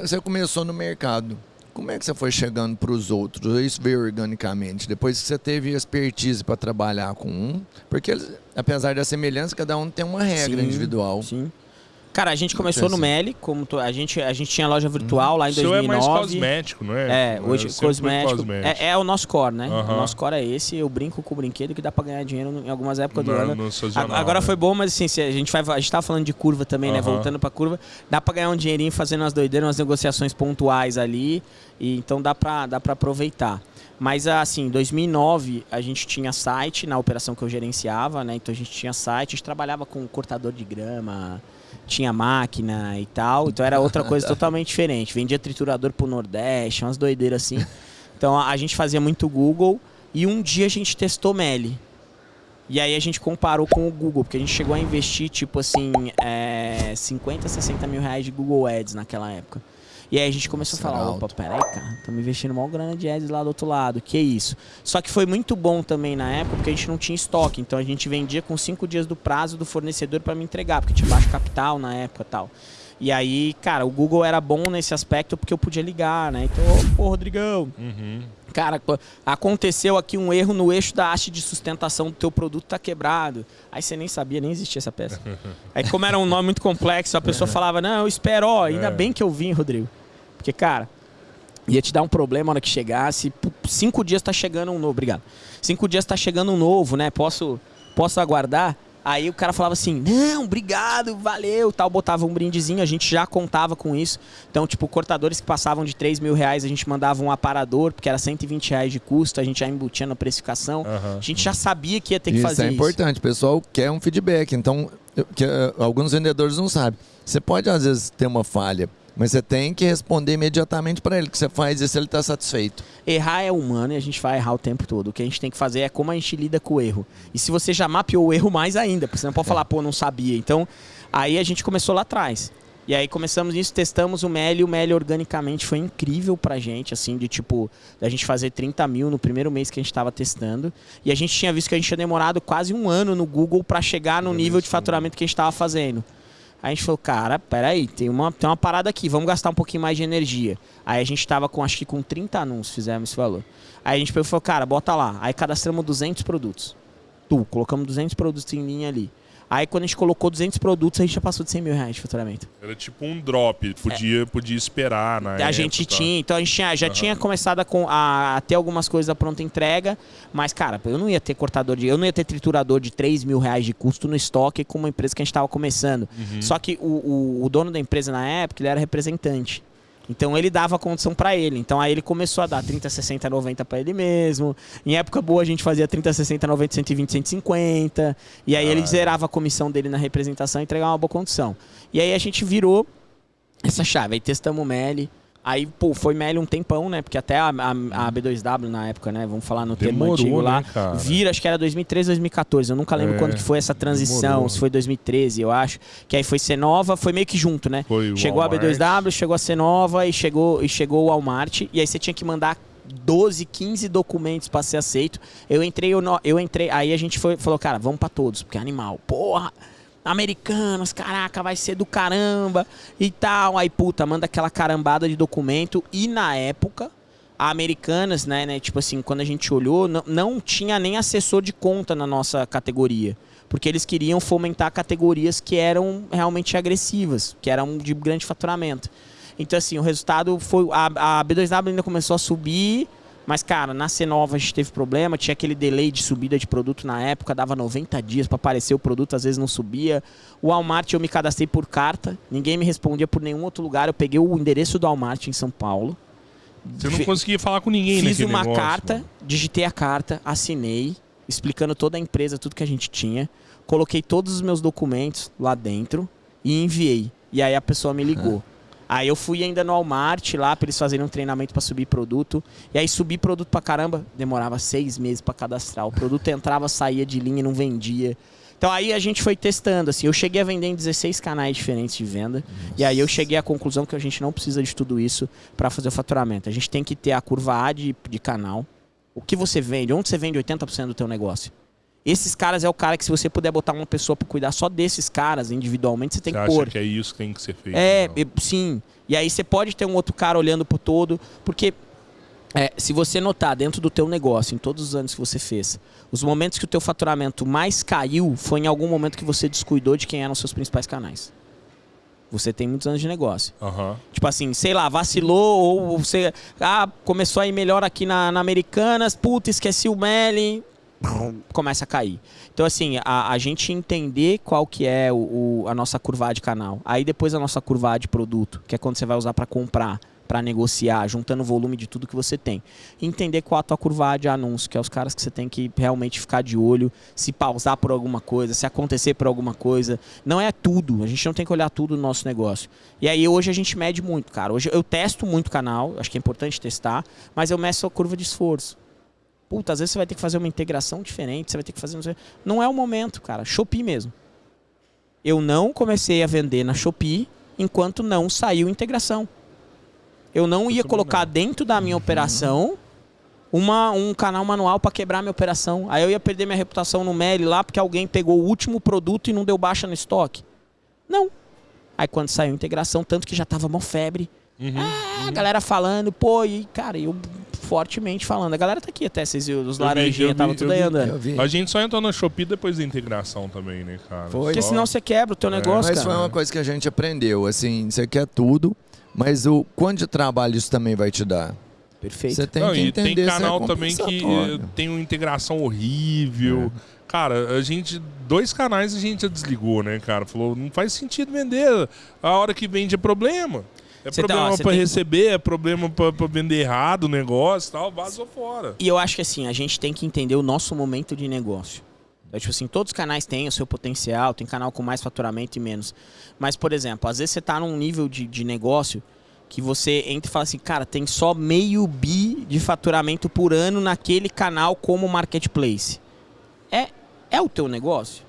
você começou no mercado. Como é que você foi chegando para os outros? Isso veio organicamente. Depois que você teve expertise para trabalhar com um, porque apesar da semelhança, cada um tem uma regra Sim, individual. Sim. Cara, a gente começou no Meli, como to- a gente a gente tinha loja virtual lá em O seu é 2009. mais cosmético, não é? É, hoje sempre foi cosmético. É, é o nosso core, né? Aham. O nosso core é esse. Eu brinco com o brinquedo que dá pra ganhar dinheiro em algumas épocas do No- ano. Agora né? foi bom, mas assim, a gente vai. A gente tava falando de curva também, né? Aham. Voltando pra curva. Dá pra ganhar um dinheirinho fazendo umas doideiras, umas negociações pontuais ali. E, então dá pra, dá pra aproveitar. Mas assim, em 2009 a gente tinha site na operação que eu gerenciava, né? Então a gente tinha site, a gente trabalhava com cortador de grama, tinha máquina e tal. Então era outra coisa totalmente diferente. Vendia triturador pro Nordeste, umas doideiras assim. Então a a gente fazia muito Google e um dia a gente testou Meli. E aí a gente comparou com o Google, porque a gente chegou a investir, tipo assim, é, 50, 60 mil reais de Google Ads naquela época. E aí a gente começou Isso a falar, opa, peraí, cara, estamos investindo mal grana de ads lá do outro lado, que isso. Só que foi muito bom também na época, porque a gente não tinha estoque, então a gente vendia com cinco dias do prazo do fornecedor para me entregar, porque tinha baixo capital na época e tal. E aí, cara, o Google era bom nesse aspecto porque eu podia ligar, né? Então, ô, pô, Rodrigão, Uhum. Cara, co- aconteceu aqui um erro no eixo da haste de sustentação do teu produto tá quebrado. Aí você nem sabia, nem existia essa peça. Aí como era um nome muito complexo, a pessoa falava, não, eu espero, ó, ainda É. bem que eu vim, Rodrigo. Porque, cara, ia te dar um problema na hora que chegasse. Cinco dias tá chegando um novo, obrigado. Cinco dias tá chegando um novo, né? Posso, posso aguardar? Aí o cara falava assim, não, obrigado, valeu, tal, botava um brindezinho, a gente já contava com isso. Então, tipo, cortadores que passavam de 3 mil reais, a gente mandava um aparador, porque era 120 reais de custo, a gente já embutia na precificação. Aham. A gente já sabia que ia ter que isso fazer é isso. importante. O pessoal quer um feedback. Então, eu- que, eh, alguns vendedores não sabem. Você pode, às vezes, ter uma falha, mas você tem que responder imediatamente para ele que você faz isso, ele está satisfeito. Errar é humano e a gente vai errar o tempo todo. O que a gente tem que fazer é como a gente lida com o erro. E se você já mapeou o erro, mais ainda, porque você não pode falar, pô, não sabia. Então, aí a gente começou lá atrás. E aí começamos isso, testamos o Meli, o Meli organicamente foi incrível pra gente, assim, de tipo, da gente fazer 30 mil no primeiro mês que a gente tava testando. E a gente tinha visto que a gente tinha demorado quase um ano no Google pra chegar no nível de faturamento que a gente tava fazendo. A gente falou, cara, peraí, tem uma, tem uma parada aqui, vamos gastar um pouquinho mais de energia. Aí a gente tava com, acho que com 30 anúncios, fizemos esse valor. Aí a gente falou, cara, bota lá. Aí cadastramos 200 produtos. Tu, colocamos 200 produtos em linha ali. Aí quando a gente colocou 200 produtos, a gente já passou de 100 mil reais de faturamento. Era tipo um drop, podia, podia esperar na a época, gente tá? tinha, então a gente tinha- já Aham. tinha começado a, com- a- a ter algumas coisas da pronta entrega, mas, cara, eu não ia ter cortador de. Eu não ia ter triturador de 3 mil reais de custo no estoque com uma empresa que a gente estava começando. Uhum. Só que o, o, o dono da empresa na época, ele era representante. Então ele dava a condição pra ele. Então aí ele começou a dar 30, 60, 90 pra ele mesmo. Em época boa a gente fazia 30, 60, 90, 120, 150. E aí ele Ah. zerava a comissão dele na representação e entregava uma boa condição. E aí a gente virou essa chave. Aí testamos o Meli. Aí, pô, foi Meli um tempão, né? Porque até a, a- a B2W na época, né? Vamos falar no termo Demorou, antigo lá. né? Vira, acho que era 2013, 2014. Eu nunca lembro É, quando que foi essa transição. demorou. Se foi 2013, eu acho. Que aí foi Cenova, foi meio que junto, né? Foi o chegou Walmart. a B2W, chegou a Cenova e chegou, e chegou o Walmart. E aí você tinha que mandar 12, 15 documentos para ser aceito. Eu entrei, eu, eu entrei, aí a gente foi, falou, cara, vamos para todos, porque é animal. Porra! Americanos, caraca, vai ser do caramba e tal. Aí, puta, manda aquela carambada de documento. E na época, a Americanas, né, né, tipo assim, quando a gente olhou, não, não tinha nem assessor de conta na nossa categoria. Porque eles queriam fomentar categorias que eram realmente agressivas, que eram de grande faturamento. Então, assim, o resultado foi. A, a B2W ainda começou a subir, mas, cara, na C9 a gente teve problema, tinha aquele delay de subida de produto na época, dava 90 dias para aparecer o produto, às vezes não subia. O Walmart eu me cadastrei por carta, ninguém me respondia por nenhum outro lugar. Eu peguei o endereço do Walmart em São Paulo. Você não conseguia falar com ninguém Fiz uma negócio, carta, mano. digitei a carta, assinei, explicando toda a empresa, tudo que a gente tinha. Coloquei todos os meus documentos lá dentro e enviei. E aí a pessoa me ligou. Aí eu fui ainda no Walmart lá pra eles fazerem um treinamento pra subir produto. E aí subir produto pra caramba, demorava seis meses pra cadastrar. O produto entrava, saía de linha e não vendia. Então aí a gente foi testando, assim, eu cheguei a vender em 16 canais diferentes de venda. E aí eu cheguei à conclusão que a gente não precisa de tudo isso para fazer o faturamento. A gente tem que ter a curva A de, de canal. O que você vende? Onde você vende 80% do teu negócio? Esses caras é o cara que se você puder botar uma pessoa para cuidar só desses caras individualmente, você tem Você que acha pôr. que é isso que tem que ser feito? É, não? eu- sim. E aí você pode ter um outro cara olhando pro todo, porque é, se você notar dentro do teu negócio, em todos os anos que você fez, os momentos que o teu faturamento mais caiu foi em algum momento que você descuidou de quem eram os seus principais canais. Você tem muitos anos de negócio. Aham. Tipo assim, sei lá, vacilou ou você ah, começou a ir melhor aqui na, na Americanas, puta, esqueci o Meli, começa a cair. Então assim, a, a gente entender qual que é o, o- a nossa curva de canal. Aí depois a nossa curva de produto, que é quando você vai usar para comprar, para negociar, juntando o volume de tudo que você tem. Entender qual a tua curva de anúncio, que é os caras que você tem que realmente ficar de olho, se pausar por alguma coisa, se acontecer por alguma coisa. Não é tudo, a gente não tem que olhar tudo no nosso negócio. E aí hoje a gente mede muito, cara. Hoje eu testo muito canal, acho que é importante testar, mas eu meço a curva de esforço. Puta, às vezes você vai ter que fazer uma integração diferente, você vai ter que fazer. Não, sei- não é o momento, cara. Shopee mesmo. Eu não comecei a vender na Shopee enquanto não saiu integração. Eu não ia colocar dentro da minha operação uma, um canal manual para quebrar minha operação. Aí eu ia perder minha reputação no Meli lá porque alguém pegou o último produto e não deu baixa no estoque. Não. Aí quando saiu integração, tanto que já tava mó febre. Uhum. Ah, a galera falando, pô, e cara, eu fortemente falando. A galera tá aqui até, vocês viram, os laranjinhas estavam tudo aí andando. A gente só entrou na Shopee depois da integração também, né, cara? Foi. Porque Só- senão você quebra o teu É. negócio, Mas cara. foi uma coisa que a gente aprendeu, assim, você quer tudo, mas o quanto de trabalho isso também vai te dar? Perfeito. Você tem Não, que e entender tem se é canal também que tem uma integração horrível. É. Cara, a gente. Dois canais a gente já desligou, né, cara? Falou, não faz sentido vender. A hora que vende é problema. É Você tá- problema pra tem- receber, é problema pra, pra vender errado o negócio e tal, vazou fora. E eu acho que assim, a gente tem que entender o nosso momento de negócio. Então, tipo assim, todos os canais têm o seu potencial, tem canal com mais faturamento e menos. Mas, por exemplo, às vezes você tá num nível de, de negócio que você entra e fala assim, cara, tem só meio bi de faturamento por ano naquele canal como marketplace. É, é o teu negócio?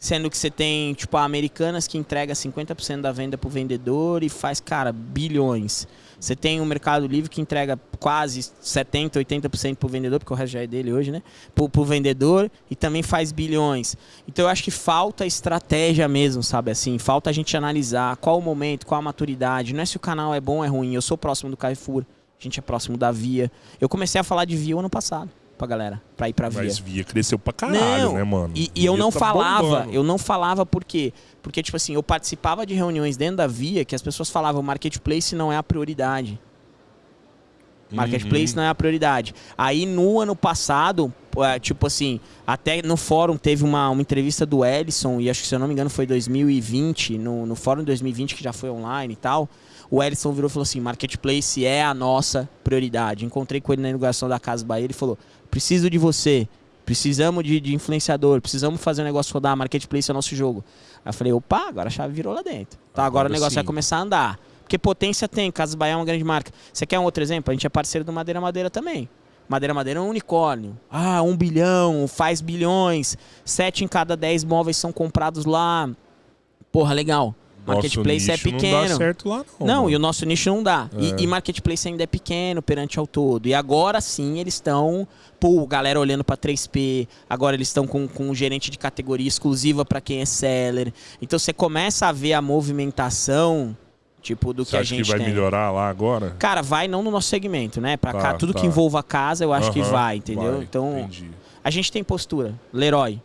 Sendo que você tem, tipo, a Americanas que entrega 50% da venda pro vendedor e faz, cara, bilhões. Você tem o Mercado Livre que entrega quase 70%, 80% pro vendedor, porque o resto já é dele hoje, né? Pro, pro vendedor e também faz bilhões. Então eu acho que falta estratégia mesmo, sabe? Assim, falta a gente analisar qual o momento, qual a maturidade. Não é se o canal é bom ou é ruim. Eu sou próximo do Carrefour, a gente é próximo da Via. Eu comecei a falar de Via ano passado pra galera, pra ir pra Via. Mas via cresceu pra caralho, Não, né, mano? E, e eu não tá falava, bombando. eu não falava por quê? Porque, tipo assim, eu participava de reuniões dentro da Via que as pessoas falavam marketplace não é a prioridade. Marketplace Uhum. não é a prioridade. Aí no ano passado, é, tipo assim, até no fórum teve uma, uma entrevista do Ellison, e acho que se eu não me engano foi 2020, no, no fórum de 2020 que já foi online e tal. O Ellison virou e falou assim: Marketplace é a nossa prioridade. Encontrei com ele na inauguração da Casa Bahia. Ele falou: preciso de você. Precisamos de, de influenciador. Precisamos fazer o negócio rodar. Marketplace é o nosso jogo. Aí eu falei: opa, agora a chave virou lá dentro. Tá, agora, Agora o negócio sim. vai começar a andar. Porque potência tem. Casa Bahia é uma grande marca. Você quer um outro exemplo? A gente é parceiro do Madeira Madeira também. Madeira Madeira é um unicórnio. Ah, um bilhão, faz bilhões. Sete em cada dez móveis são comprados lá. Porra, legal. Nosso Marketplace é nicho pequeno. Não dá certo lá, não. Não, mano. e o nosso nicho não dá. E- É. E, marketplace ainda é pequeno perante ao todo. E agora sim eles estão, pô, galera olhando pra 3P. Agora eles estão com, com um gerente de categoria exclusiva pra quem é seller. Então você começa a ver a movimentação, tipo, do Você que a acha gente que vai tem. melhorar lá agora? Cara, vai não no nosso segmento, né? Pra Tá, cá, tudo tá. que envolva a casa, eu acho que Aham, vai, entendeu? vai, então, entendi. a gente tem postura. Leroy.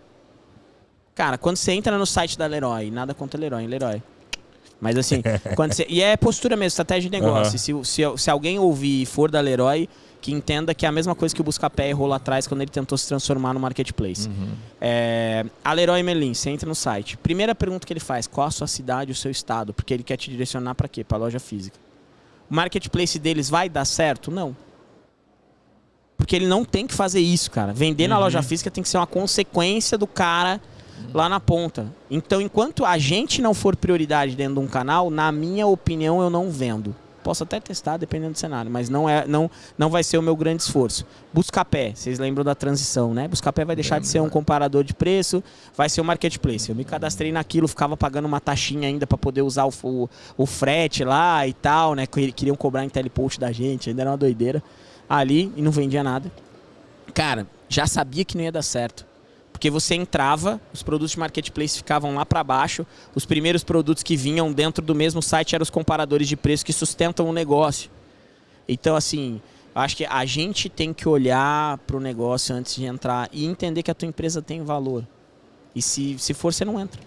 Cara, quando você entra no site da Leroy, nada contra Leroy, Leroy. Mas assim, quando você, e é postura mesmo, estratégia de negócio. Aham. Se, se, se alguém ouvir e for da Leroy, que entenda que é a mesma coisa que o Buscapé errou lá atrás quando ele tentou se transformar no marketplace. É, a Leroy Merlin, você entra no site. Primeira pergunta que ele faz: qual a sua cidade, o seu estado? Porque ele quer te direcionar para quê? Para loja física. O marketplace deles vai dar certo? Não. Porque ele não tem que fazer isso, cara. Vender na Uhum. loja física tem que ser uma consequência do cara lá na ponta. Então, enquanto a gente não for prioridade dentro de um canal, na minha opinião, eu não vendo. Posso até testar, dependendo do cenário, mas não é, não, não vai ser o meu grande esforço. Buscapé, vocês lembram da transição, né? Buscapé vai deixar de ser um comparador de preço, vai ser o marketplace. Eu me cadastrei naquilo, ficava pagando uma taxinha ainda para poder usar o, o, o frete lá e tal, né? Que Queriam cobrar em telepost da gente, ainda era uma doideira. Ali e não vendia nada. Cara, já sabia que não ia dar certo. Porque você entrava, os produtos de marketplace ficavam lá para baixo, os primeiros produtos que vinham dentro do mesmo site eram os comparadores de preço que sustentam o negócio. Então, assim, acho que a gente tem que olhar para o negócio antes de entrar e entender que a tua empresa tem valor. E se, se for, você não entra.